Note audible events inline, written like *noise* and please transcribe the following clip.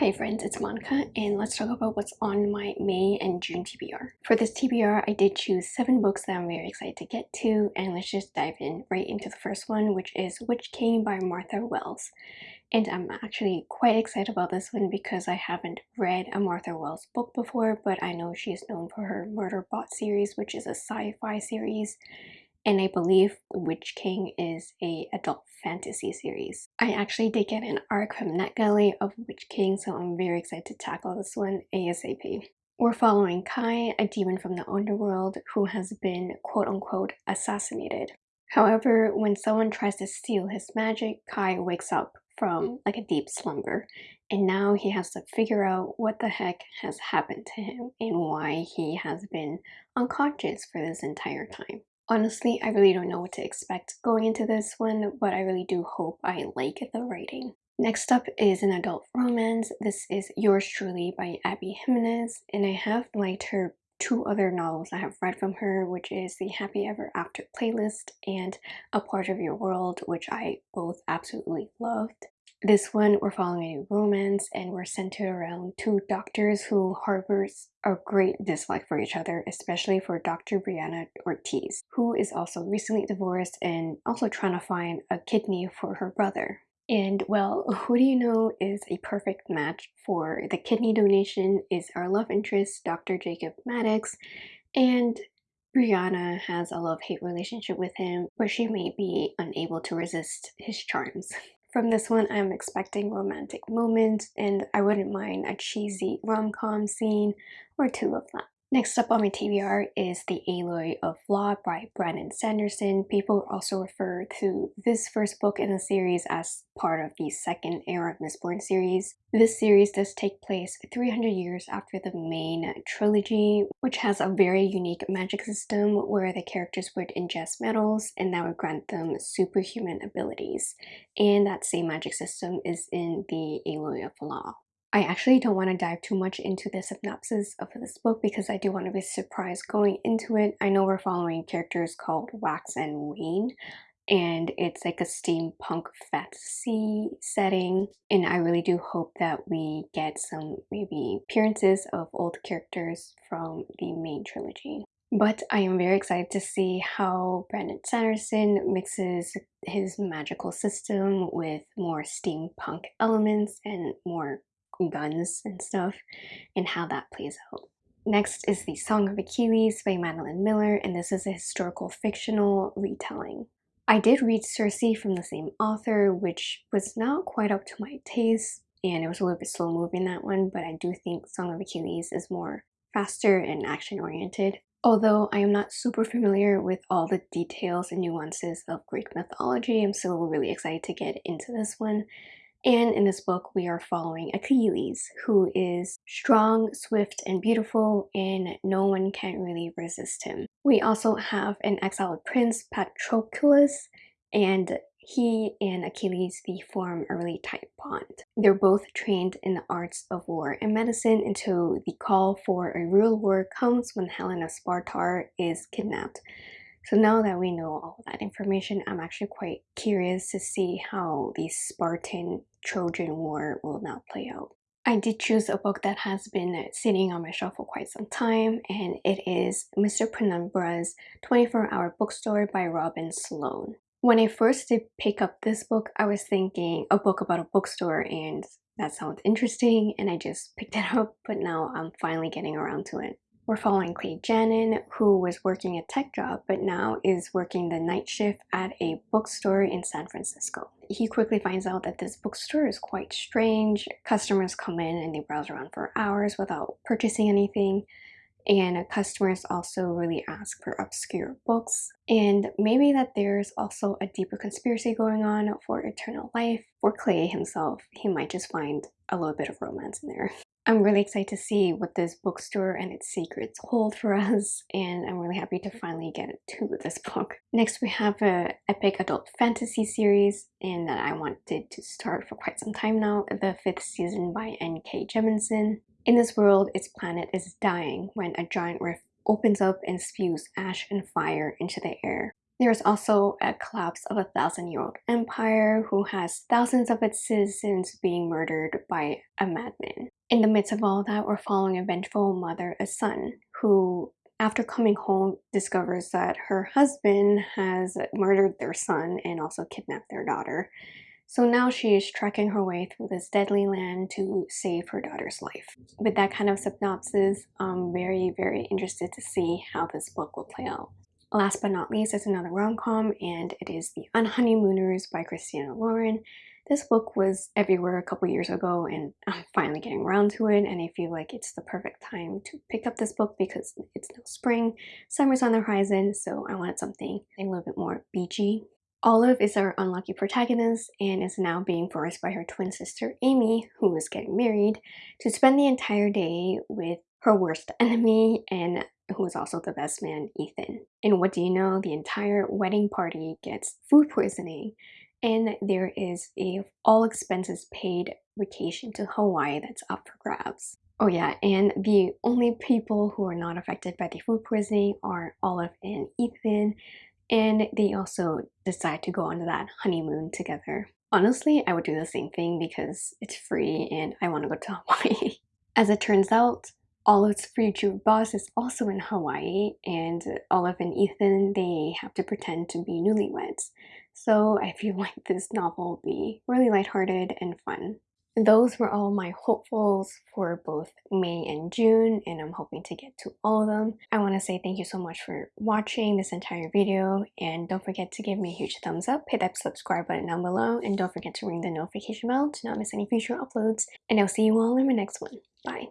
Hi friends, it's Monica and let's talk about what's on my May and June TBR. For this TBR, I did choose 7 books that I'm very excited to get to and let's just dive in right into the first one which is Witch King by Martha Wells. And I'm actually quite excited about this one because I haven't read a Martha Wells book before but I know she is known for her Murderbot series which is a sci-fi series and I believe Witch King is a adult fantasy series. I actually did get an arc from NetGalley of Witch King, so I'm very excited to tackle this one ASAP. We're following Kai, a demon from the underworld who has been quote-unquote assassinated. However, when someone tries to steal his magic, Kai wakes up from like a deep slumber and now he has to figure out what the heck has happened to him and why he has been unconscious for this entire time. Honestly, I really don't know what to expect going into this one, but I really do hope I like the writing. Next up is an adult romance. This is Yours Truly by Abby Jimenez, and I have liked her two other novels I have read from her, which is the Happy Ever After playlist and A Part of Your World, which I both absolutely loved. This one, we're following a romance and we're centered around two doctors who harbors a great dislike for each other, especially for Dr. Brianna Ortiz, who is also recently divorced and also trying to find a kidney for her brother. And well, who do you know is a perfect match for the kidney donation is our love interest, Dr. Jacob Maddox, and Brianna has a love-hate relationship with him, but she may be unable to resist his charms. *laughs* From this one, I'm expecting romantic moments and I wouldn't mind a cheesy rom-com scene or two of that. Next up on my TBR is The Alloy of Law by Brandon Sanderson. People also refer to this first book in the series as part of the second Era of Mistborn series. This series does take place 300 years after the main trilogy, which has a very unique magic system where the characters would ingest metals and that would grant them superhuman abilities. And that same magic system is in The Alloy of Law. I actually don't want to dive too much into the synopsis of this book because I do want to be surprised going into it. I know we're following characters called Wax and Wayne and it's like a steampunk fantasy setting and I really do hope that we get some maybe appearances of old characters from the main trilogy. But I am very excited to see how Brandon Sanderson mixes his magical system with more steampunk elements and more guns and stuff and how that plays out. Next is The Song of Achilles by Madeline Miller and this is a historical fictional retelling. I did read Circe from the same author which was not quite up to my taste and it was a little bit slow moving that one but I do think Song of Achilles is more faster and action oriented. Although I am not super familiar with all the details and nuances of Greek mythology, I'm still really excited to get into this one. And in this book, we are following Achilles, who is strong, swift, and beautiful, and no one can really resist him. We also have an exiled prince, Patroclus, and he and Achilles they form a really tight bond. They're both trained in the arts of war and medicine until the call for a real war comes when Helen of Sparta is kidnapped. So now that we know all that information, I'm actually quite curious to see how the Spartan Trojan War will now play out. I did choose a book that has been sitting on my shelf for quite some time and it is Mr. Penumbra's 24-Hour Bookstore by Robin Sloan. When I first did pick up this book, I was thinking a book about a bookstore and that sounds interesting and I just picked it *laughs* up but now I'm finally getting around to it. We're following Clay Jannon, who was working a tech job but now is working the night shift at a bookstore in San Francisco. He quickly finds out that this bookstore is quite strange. Customers come in and they browse around for hours without purchasing anything and customers also really ask for obscure books and maybe that there's also a deeper conspiracy going on for eternal life for clay himself he might just find a little bit of romance in there I'm really excited to see what this bookstore and its secrets hold for us and I'm really happy to mm-hmm. finally get to *laughs* this book. Next we have a epic adult fantasy series and that I wanted to start for quite some time now, the fifth season by N.K. Jemisin. In this world, its planet is dying when a giant rift opens up and spews ash and fire into the air. There's also a collapse of a thousand-year-old empire who has thousands of its citizens being murdered by a madman. In the midst of all that, we're following a vengeful mother, a son, who after coming home discovers that her husband has murdered their son and also kidnapped their daughter. So now she is trekking her way through this deadly land to save her daughter's life. With that kind of synopsis, I'm very, very interested to see how this book will play out. Last but not least is another rom-com and it is The Unhoneymooners by Christina Lauren. This book was everywhere a couple years ago and *laughs* I'm finally getting around to it and I feel like it's the perfect time to pick up this book because it's now spring, summer's on the horizon, so I wanted something a little bit more beachy. Olive is our unlucky protagonist and is now being forced by her twin sister Amy, who is getting married, to spend the entire day with her worst enemy and who is also the best man, Ethan. And what do you know? The entire wedding party gets food poisoning and there is a all expenses paid vacation to Hawaii that's up for grabs. Oh yeah, and the only people who are not affected by the food poisoning are Olive and Ethan, and they also decide to go on that honeymoon together. Honestly, I would do the same thing because it's free and I want to go to *laughs* Hawaii. As it turns out, Olive's future boss is also in Hawaii and Olive and Ethan, they have to pretend to be newlyweds. So I feel *laughs* like this novel will be really lighthearted and fun. Those were all my hopefuls for both May and June and I'm hoping to get to all of them. I want to say thank you so much for watching this entire video and don't forget to give me a huge thumbs up, hit that subscribe button down below and don't forget to ring the notification bell to not miss any future uploads and I'll see you all in my next one. Bye!